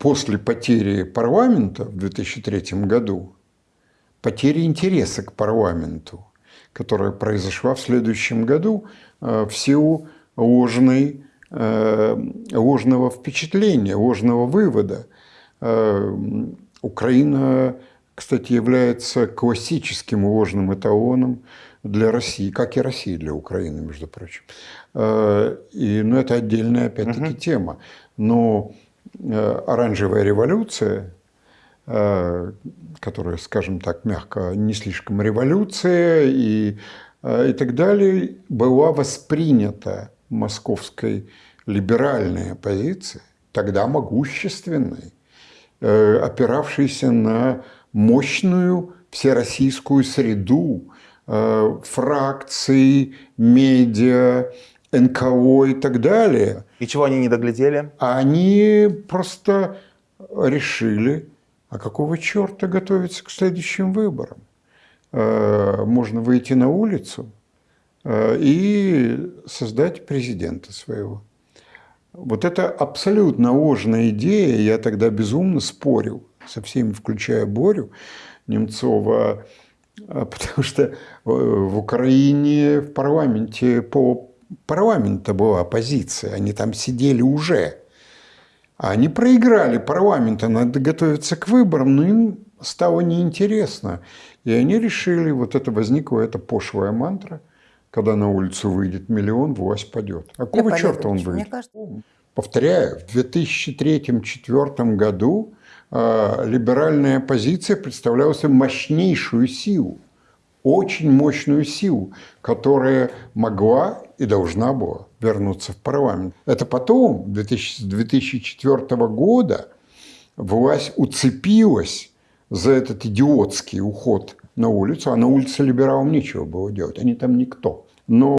после потери парламента в 2003 году, потери интереса к парламенту, которая произошла в следующем году э, в силу ложной, э, ложного впечатления, ложного вывода. Э, Украина, кстати, является классическим ложным эталоном для России, как и Россия для Украины, между прочим. И, ну, это отдельная, опять-таки, угу. тема. Но оранжевая революция, которая, скажем так, мягко, не слишком революция и, и так далее, была воспринята московской либеральной оппозицией, тогда могущественной, опиравшейся на мощную всероссийскую среду фракций, медиа, НКО и так далее. И чего они не доглядели? Они просто решили, а какого черта готовиться к следующим выборам? Можно выйти на улицу и создать президента своего. Вот это абсолютно ложная идея. Я тогда безумно спорил со всеми, включая Борю Немцова, потому что в Украине в парламенте по парламента была оппозиция, они там сидели уже. А они проиграли парламента, надо готовиться к выборам, но им стало неинтересно. И они решили, вот это возникла эта пошлая мантра, когда на улицу выйдет миллион, власть падет. А какого черта он выйдет? Кажется... Повторяю, в 2003-2004 году э, либеральная оппозиция представляла мощнейшую силу очень мощную силу, которая могла и должна была вернуться в парламент. Это потом, 2000, 2004 года, власть уцепилась за этот идиотский уход на улицу, а на улице либералам нечего было делать, они там никто. Но